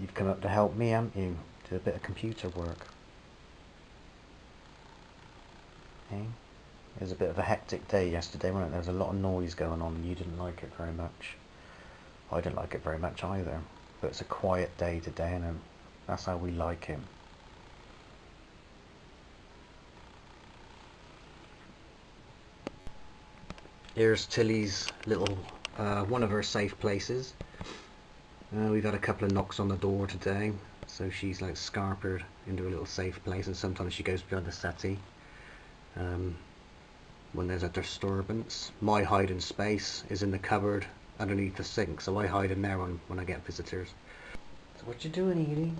You've come up to help me, haven't you? Do a bit of computer work. Eh? It was a bit of a hectic day yesterday, wasn't it? There was a lot of noise going on and you didn't like it very much. I didn't like it very much either. But it's a quiet day today and that's how we like him. Here's Tilly's little, uh, one of her safe places. Uh, we've had a couple of knocks on the door today, so she's like scarpered into a little safe place, and sometimes she goes behind the settee um, when there's a disturbance. My hiding space is in the cupboard underneath the sink, so I hide in there when, when I get visitors. So what you doing, Edie?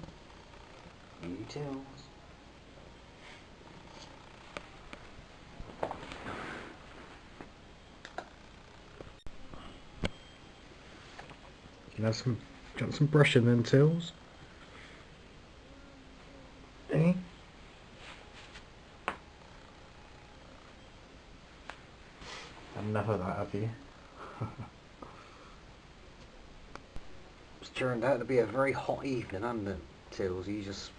Edie Tills. You have some Got some brushing then, Tills? Eh? Enough of that, have you? it's turned out to be a very hot evening, hasn't it, Tills? You just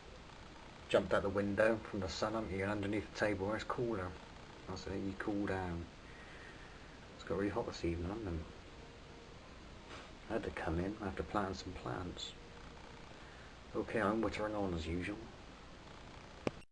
jumped out the window from the sun, haven't you? And underneath the table where it's cooler. That's it, you cool down. It's got really hot this evening, hasn't it? I had to come in, I have to plant some plants. Okay, I'm wittering on as usual.